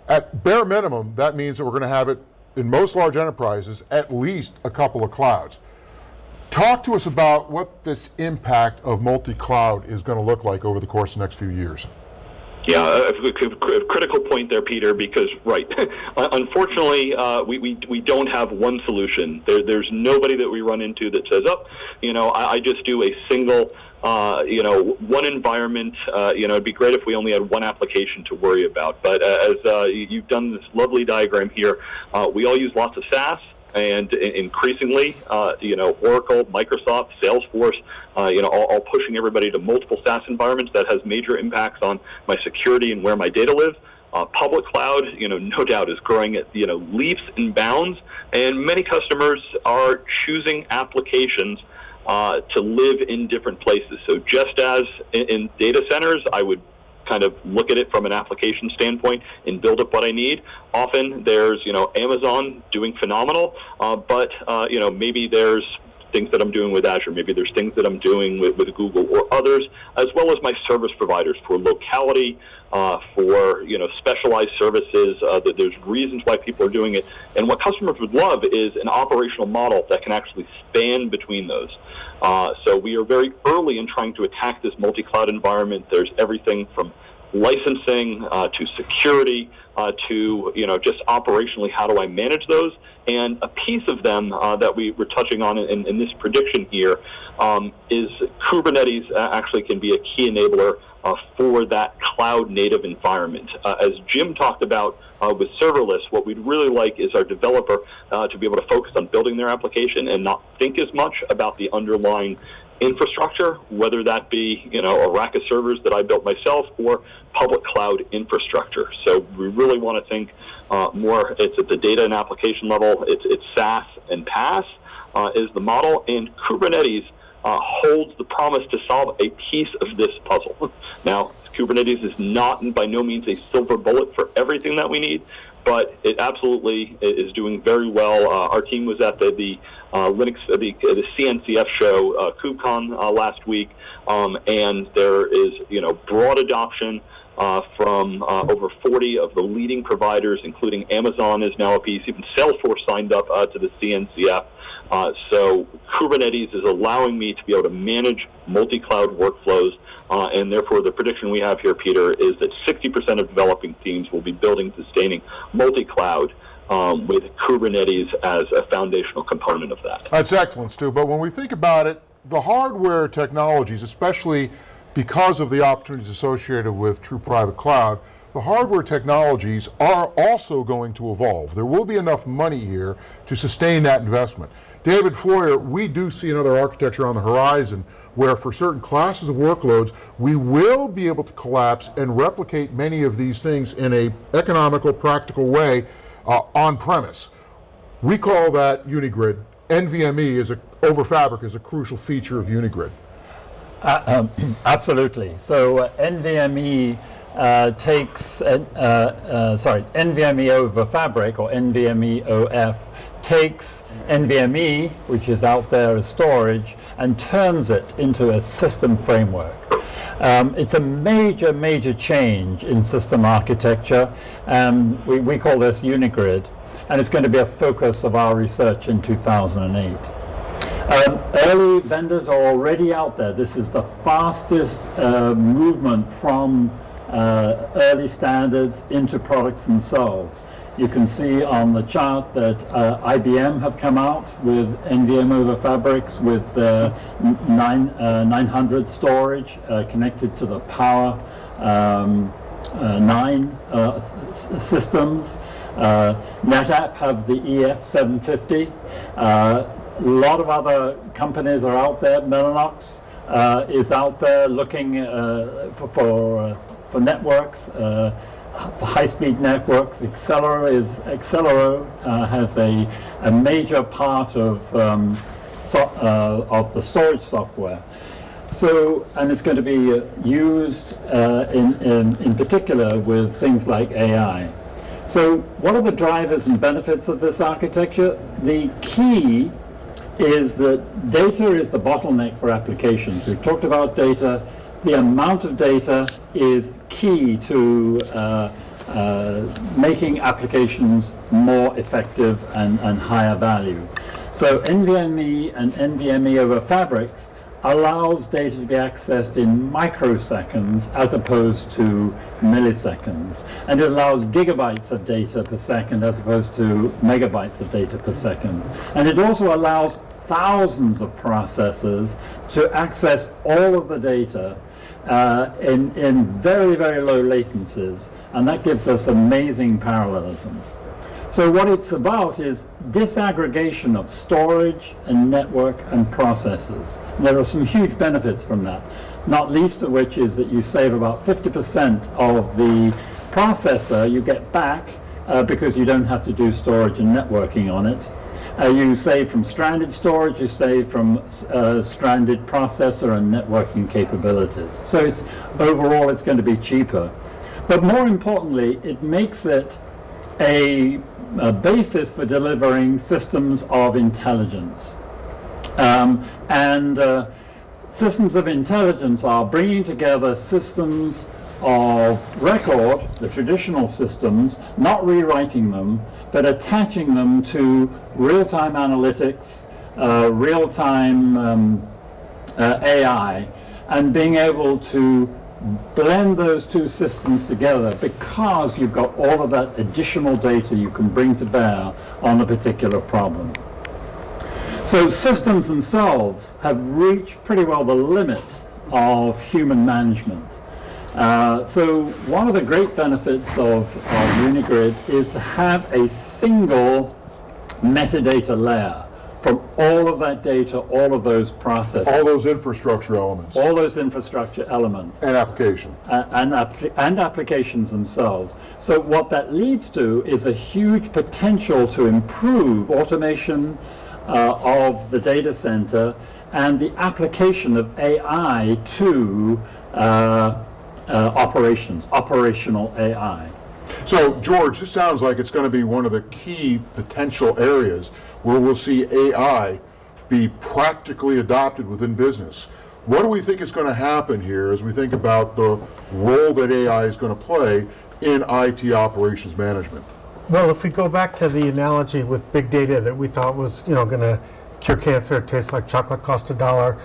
At bare minimum, that means that we're going to have it in most large enterprises at least a couple of clouds. Talk to us about what this impact of multi-cloud is going to look like over the course of the next few years. Yeah, a, critical point there, Peter, because, right, unfortunately, uh, we, we, we don't have one solution. There, there's nobody that we run into that says, oh, you know, I, I just do a single, uh, you know, one environment. Uh, you know, it'd be great if we only had one application to worry about. But uh, as uh, you've done this lovely diagram here, uh, we all use lots of SaaS and increasingly, uh, you know, Oracle, Microsoft, Salesforce, uh, you know, all, all, pushing everybody to multiple SaaS environments. That has major impacts on my security and where my data lives. Uh, public cloud, you know, no doubt is growing at you know leaps and bounds, and many customers are choosing applications uh, to live in different places. So just as in, in data centers, I would kind of look at it from an application standpoint and build up what I need. Often there's, you know, Amazon doing phenomenal, uh, but, uh, you know, maybe there's things that I'm doing with Azure. Maybe there's things that I'm doing with, with Google or others, as well as my service providers for locality, uh, for you know specialized services. Uh, that there's reasons why people are doing it, and what customers would love is an operational model that can actually span between those. Uh, so we are very early in trying to attack this multi-cloud environment. There's everything from licensing uh, to security uh, to you know just operationally how do I manage those and a piece of them uh, that we were touching on in, in this prediction here um, is Kubernetes uh, actually can be a key enabler uh, for that cloud native environment. Uh, as Jim talked about uh, with serverless, what we'd really like is our developer uh, to be able to focus on building their application and not think as much about the underlying infrastructure, whether that be you know a rack of servers that I built myself or public cloud infrastructure. So we really want to think uh, more. It's at the data and application level. It's it's SaaS and PaaS. uh, is the model, and Kubernetes uh, holds the promise to solve a piece of this puzzle. now, Kubernetes is not by no means a silver bullet for everything that we need, but it absolutely is doing very well. Uh, our team was at the, the uh, Linux, uh, the, uh, the CNCF show, uh, KubeCon uh, last week, um, and there is you know broad adoption uh, from uh, over 40 of the leading providers, including Amazon is now a piece. Even Salesforce signed up uh, to the CNCF. Uh, so Kubernetes is allowing me to be able to manage multi-cloud workflows, uh, and therefore the prediction we have here, Peter, is that 60% of developing teams will be building, sustaining multi-cloud um, with Kubernetes as a foundational component of that. That's excellent, Stu. But when we think about it, the hardware technologies, especially because of the opportunities associated with true private cloud, the hardware technologies are also going to evolve. There will be enough money here to sustain that investment. David Floyer, we do see another architecture on the horizon where for certain classes of workloads, we will be able to collapse and replicate many of these things in a economical, practical way uh, on premise. We call that Unigrid. NVMe is a, over Fabric is a crucial feature of Unigrid. Absolutely. So uh, NVMe uh, takes, uh, uh, sorry, NVMe over Fabric or NVMe OF takes NVMe, which is out there as storage, and turns it into a system framework. Um, it's a major, major change in system architecture, and we, we call this Unigrid, and it's going to be a focus of our research in 2008. Um, early vendors are already out there. This is the fastest uh, movement from uh, early standards into products themselves. You can see on the chart that uh, IBM have come out with NVM over Fabrics with uh, nine, uh, 900 storage uh, connected to the Power um, uh, 9 uh, systems. NetApp have the EF750. Uh, a lot of other companies are out there. Mellanox is out there looking for for, for networks, high-speed networks. Excelero is Excelero uh, has a, a major part of um, so, uh, of the storage software. So, and it's going to be uh, used uh, in, in, in particular with things like AI. So, what are the drivers and benefits of this architecture? The key is that data is the bottleneck for applications. We've talked about data. The amount of data is key to uh, uh, making applications more effective and, and higher value. So NVMe and NVMe over fabrics allows data to be accessed in microseconds as opposed to milliseconds. And it allows gigabytes of data per second as opposed to megabytes of data per second. And it also allows thousands of processors to access all of the data uh, in, in very, very low latencies. And that gives us amazing parallelism. So what it's about is disaggregation of storage and network and processes. There are some huge benefits from that, not least of which is that you save about 50% of the processor you get back uh, because you don't have to do storage and networking on it. Uh, you save from stranded storage, you save from uh, stranded processor and networking capabilities. So it's overall it's going to be cheaper. But more importantly, it makes it a, a basis for delivering systems of intelligence. Um, and uh, systems of intelligence are bringing together systems of record, the traditional systems, not rewriting them, but attaching them to real-time analytics, uh, real-time um, uh, AI, and being able to blend those two systems together because you've got all of that additional data you can bring to bear on a particular problem. So systems themselves have reached pretty well the limit of human management. Uh, so one of the great benefits of, of Unigrid is to have a single metadata layer from all of that data, all of those processes, All those infrastructure elements all those infrastructure elements and application. uh, and, and applications themselves. So what that leads to is a huge potential to improve automation, uh, of the data center and the application of AI to uh, uh, operations, operational AI. So, George, this sounds like it's going to be one of the key potential areas where we'll see AI be practically adopted within business. What do we think is going to happen here as we think about the role that AI is going to play in IT operations management? Well, if we go back to the analogy with big data that we thought was, you know, going to cure cancer, it tastes like chocolate cost a dollar,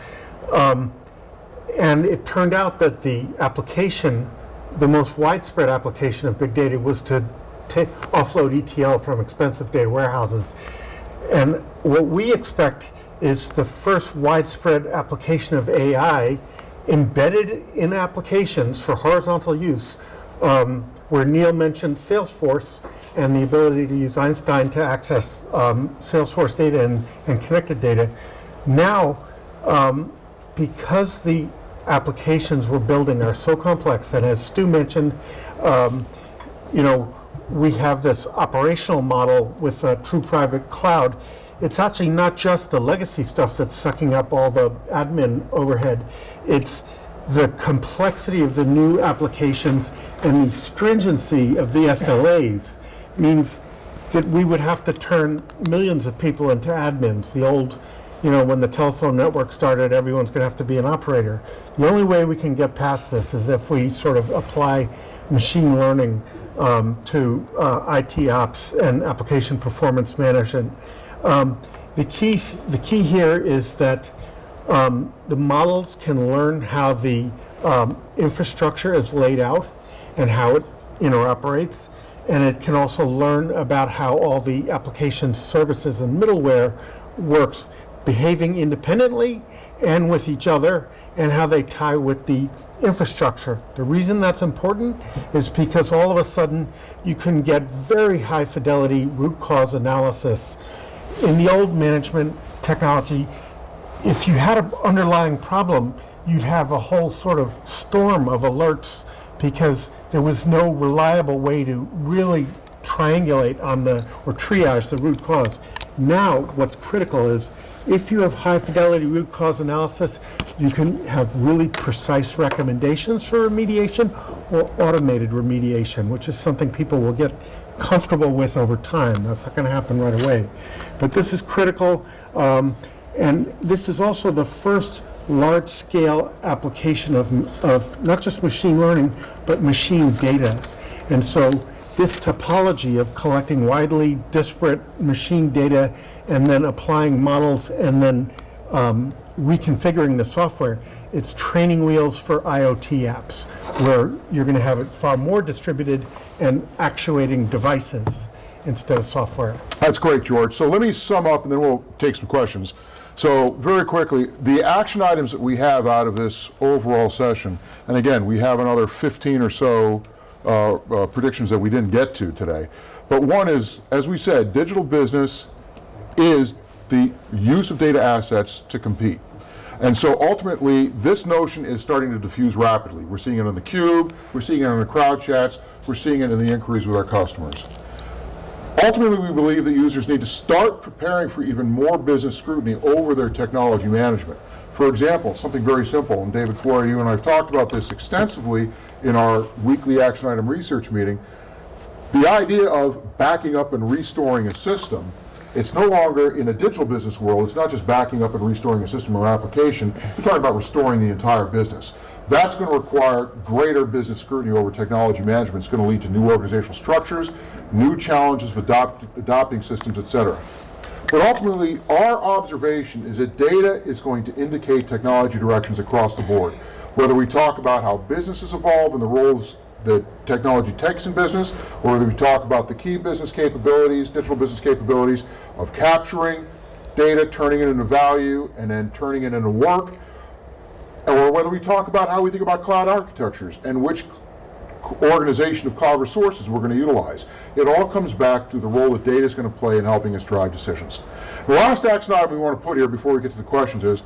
um, and it turned out that the application, the most widespread application of big data was to offload ETL from expensive data warehouses. And what we expect is the first widespread application of AI embedded in applications for horizontal use, um, where Neil mentioned Salesforce and the ability to use Einstein to access um, Salesforce data and, and connected data. Now, um, because the applications we're building are so complex, and as Stu mentioned, um, you know, we have this operational model with a true private cloud. It's actually not just the legacy stuff that's sucking up all the admin overhead. It's the complexity of the new applications and the stringency of the SLAs means that we would have to turn millions of people into admins. The old, you know, when the telephone network started, everyone's going to have to be an operator. The only way we can get past this is if we sort of apply machine learning um, to uh, IT ops and application performance management. Um, the key, the key here is that um, the models can learn how the um, infrastructure is laid out and how it interoperates. And it can also learn about how all the application services and middleware works, behaving independently and with each other, and how they tie with the infrastructure. The reason that's important is because all of a sudden you can get very high fidelity root cause analysis. In the old management technology, if you had an underlying problem, you'd have a whole sort of storm of alerts because there was no reliable way to really triangulate on the, or triage the root cause. Now, what's critical is if you have high fidelity root cause analysis, you can have really precise recommendations for remediation or automated remediation, which is something people will get comfortable with over time. That's not going to happen right away. But this is critical. Um, and this is also the first large-scale application of, of not just machine learning, but machine data. And so this topology of collecting widely disparate machine data and then applying models and then um, reconfiguring the software, it's training wheels for IoT apps, where you're going to have it far more distributed and actuating devices instead of software. That's great, George. So let me sum up and then we'll take some questions. So very quickly, the action items that we have out of this overall session, and again, we have another 15 or so uh, uh, predictions that we didn't get to today. But one is, as we said, digital business is the use of data assets to compete. And so ultimately, this notion is starting to diffuse rapidly. We're seeing it on the cube, we're seeing it on the crowd chats, we're seeing it in the inquiries with our customers. Ultimately, we believe that users need to start preparing for even more business scrutiny over their technology management. For example, something very simple, and David Floyer, you and I have talked about this extensively in our weekly action item research meeting. The idea of backing up and restoring a system, it's no longer in a digital business world, it's not just backing up and restoring a system or application, we're talking about restoring the entire business. That's going to require greater business scrutiny over technology management. It's going to lead to new organizational structures, new challenges of adopt, adopting systems, et cetera. But ultimately, our observation is that data is going to indicate technology directions across the board. Whether we talk about how businesses evolve and the roles that technology takes in business, or whether we talk about the key business capabilities, digital business capabilities of capturing data, turning it into value, and then turning it into work, or whether we talk about how we think about cloud architectures and which organization of cloud resources we're going to utilize. It all comes back to the role that data is going to play in helping us drive decisions. The last action item we want to put here before we get to the questions is,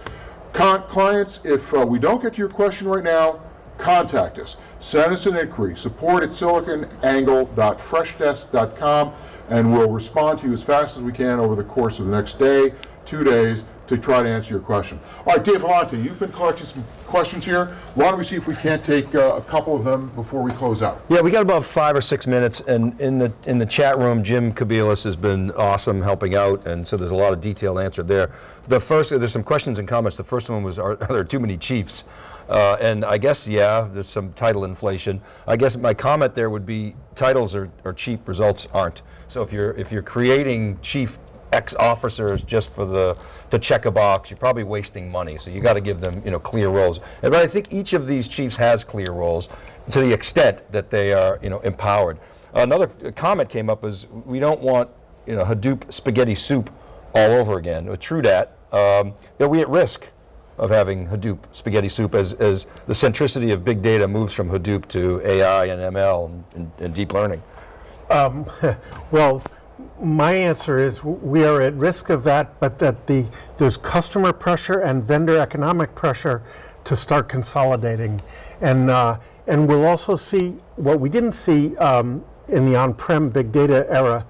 clients, if uh, we don't get to your question right now, contact us. Send us an inquiry, support at siliconangle.freshdesk.com, and we'll respond to you as fast as we can over the course of the next day two days to try to answer your question. All right, Dave Vellante, you've been collecting some questions here. Why don't we see if we can't take uh, a couple of them before we close out? Yeah, we got about five or six minutes, and in the in the chat room, Jim Kobielus has been awesome helping out, and so there's a lot of detailed answer there. The first, there's some questions and comments. The first one was, are, are there too many chiefs? Uh, and I guess, yeah, there's some title inflation. I guess my comment there would be titles are, are cheap, results aren't. So if you're if you're creating chief X officers just for the to check a box, you're probably wasting money. So you got to give them you know clear roles. And but I think each of these chiefs has clear roles to the extent that they are you know empowered. Another comment came up is we don't want you know Hadoop spaghetti soup all over again. With TrueDat, um, are we at risk of having Hadoop spaghetti soup as, as the centricity of big data moves from Hadoop to AI and ML and, and, and deep learning? Well, my answer is we are at risk of that, but that the, there's customer pressure and vendor economic pressure to start consolidating. And, uh, and we'll also see what we didn't see um, in the on-prem big data era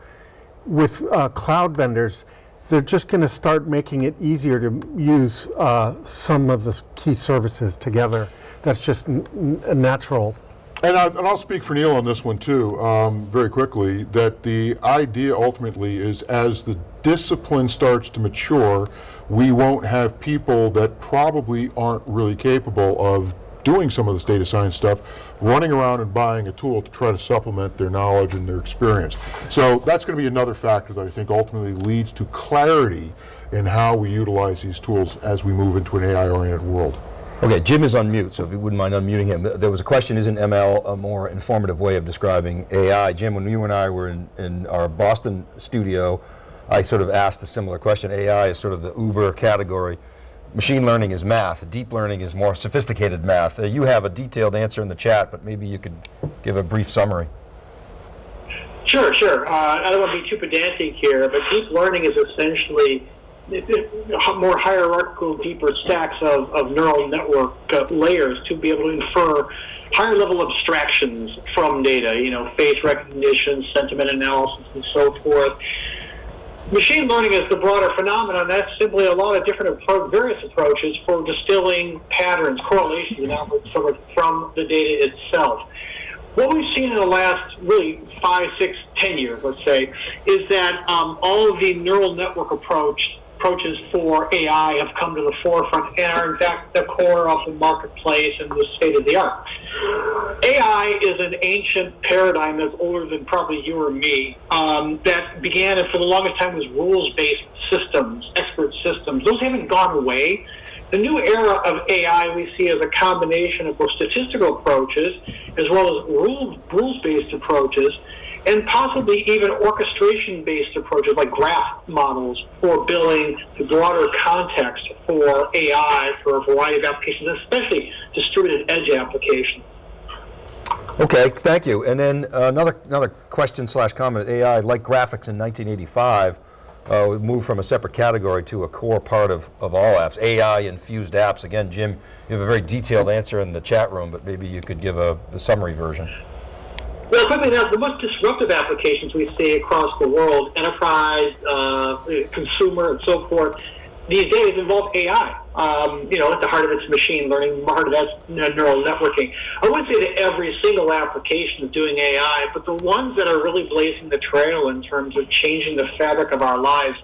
with uh, cloud vendors. They're just going to start making it easier to use uh, some of the key services together. That's just natural And, I, and I'll speak for Neil on this one too, um, very quickly, that the idea ultimately is as the discipline starts to mature, we won't have people that probably aren't really capable of doing some of this data science stuff, running around and buying a tool to try to supplement their knowledge and their experience. So that's going to be another factor that I think ultimately leads to clarity in how we utilize these tools as we move into an AI-oriented world. Okay, Jim is on mute, so if you wouldn't mind unmuting him. There was a question, isn't ML a more informative way of describing AI? Jim, when you and I were in, in our Boston studio, I sort of asked a similar question. AI is sort of the uber category. Machine learning is math. Deep learning is more sophisticated math. Uh, you have a detailed answer in the chat, but maybe you could give a brief summary. Sure, sure. Uh, I don't want to be too pedantic here, but deep learning is essentially more hierarchical, deeper stacks of, of neural network uh, layers to be able to infer higher level abstractions from data, you know, face recognition, sentiment analysis, and so forth. Machine learning is the broader phenomenon. That's simply a lot of different various approaches for distilling patterns, correlations, and outputs from, from the data itself what we've seen in the last really five, six, ten years, let's say, is that um, all of the neural network approach approaches for AI have come to the forefront and are in fact the core of the marketplace and the state of the art. AI is an ancient paradigm that's older than probably you or me. Um, that began and for the longest time was rules-based systems, expert systems. Those haven't gone away. The new era of AI we see as a combination of both statistical approaches as well as rules, rules-based approaches and possibly even orchestration-based approaches like graph models for building the broader context for AI for a variety of applications, especially distributed edge applications. Okay, thank you. And then uh, another another question slash comment. AI, like graphics in 1985, uh, moved from a separate category to a core part of, of all apps. AI infused apps. Again, Jim, you have a very detailed answer in the chat room, but maybe you could give a, a summary version. Well, quickly now, the most disruptive applications we see across the world, enterprise, uh, consumer, and so forth, these days involve AI. Um, you know, at the heart of it's machine learning, the heart of that's neural networking. I wouldn't say that every single application is doing AI, but the ones that are really blazing the trail in terms of changing the fabric of our lives,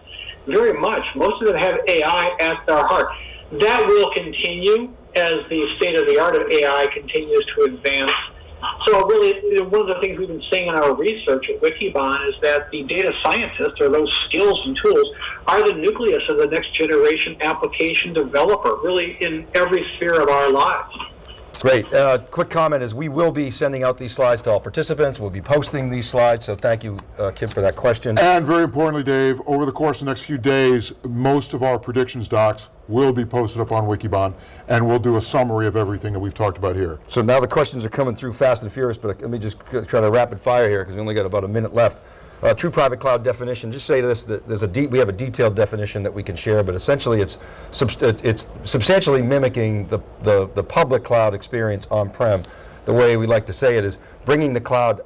very much. Most of them have AI at their heart. That will continue as the state of the art of AI continues to advance. So really, one of the things we've been seeing in our research at Wikibon is that the data scientists, or those skills and tools, are the nucleus of the next generation application developer, really in every sphere of our lives. Great. Uh, quick comment is we will be sending out these slides to all participants. We'll be posting these slides, so thank you, uh, Kim, for that question. And very importantly, Dave, over the course of the next few days, most of our predictions docs will be posted up on Wikibon, and we'll do a summary of everything that we've talked about here. So now the questions are coming through fast and furious, but let me just try to rapid fire here because we only got about a minute left. Uh, true private cloud definition. Just say this: that there's a deep, we have a detailed definition that we can share, but essentially it's it's substantially mimicking the, the the public cloud experience on-prem. The way we like to say it is bringing the cloud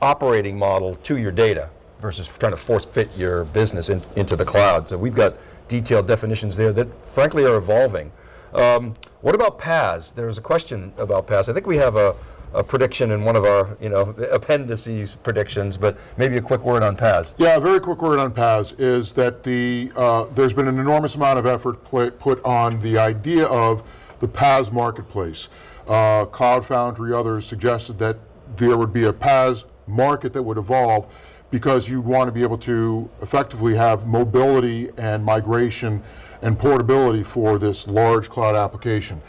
operating model to your data versus trying to force fit your business in, into the cloud. So we've got detailed definitions there that frankly are evolving. Um, what about PaaS? There was a question about PaaS. I think we have a, a prediction in one of our, you know, appendices predictions, but maybe a quick word on PaaS. Yeah, a very quick word on PaaS is that the uh, there's been an enormous amount of effort put on the idea of the PaaS marketplace. Uh, Cloud Foundry, others suggested that there would be a PaaS market that would evolve because you'd want to be able to effectively have mobility and migration and portability for this large cloud application.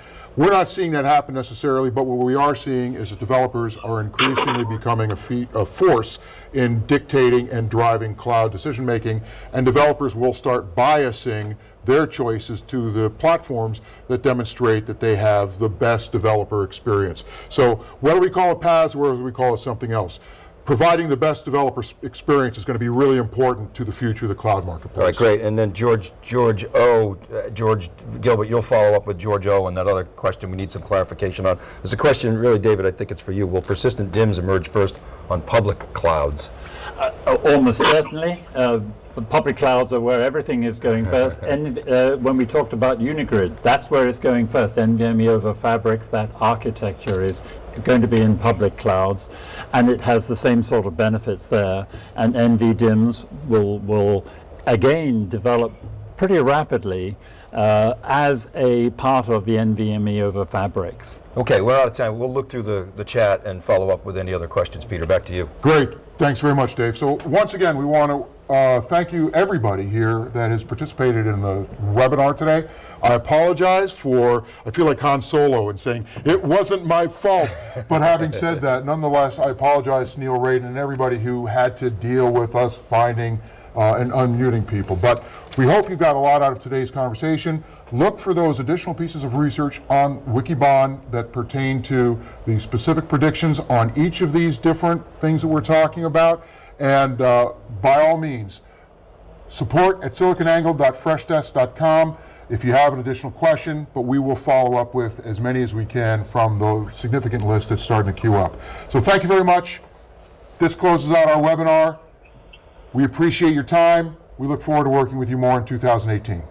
We're not seeing that happen necessarily, but what we are seeing is that developers are increasingly becoming a, fe- a force in dictating and driving cloud decision making, and developers will start biasing their choices to the platforms that demonstrate that they have the best developer experience. So whether we call it PaaS or whether we call it something else, providing the best developer experience is going to be really important to the future of the cloud marketplace. All right, great. And then George, George O, uh, George Gilbert, you'll follow up with George O on that other question we need some clarification on. There's a question, really, David, I think it's for you. Will persistent DIMMs emerge first on public clouds? Uh, Almost certainly. Uh, the public clouds are where everything is going first. And uh, when we talked about Unigrid, that's where it's going first. NVMe over Fabrics, that architecture is going to be in public clouds, and it has the same sort of benefits there. And NVDIMMs will will again develop pretty rapidly uh, as a part of the NVMe over Fabrics. Okay, we're out of time. We'll look through the, the chat and follow up with any other questions. Peter, back to you. Great. Thanks very much, Dave. So once again, we want to uh, thank you, everybody here that has participated in the webinar today. I apologize for, I feel like Han Solo in saying, it wasn't my fault. But having said that, nonetheless, I apologize to Neil Raden and everybody who had to deal with us finding uh, and unmuting people. But we hope you got a lot out of today's conversation. Look for those additional pieces of research on Wikibon that pertain to the specific predictions on each of these different things that we're talking about. And uh, by all means, support at siliconangle.freshdesk.com if you have an additional question, but we will follow up with as many as we can from the significant list that's starting to queue up. So thank you very much. This closes out our webinar. We appreciate your time. We look forward to working with you more in 2018.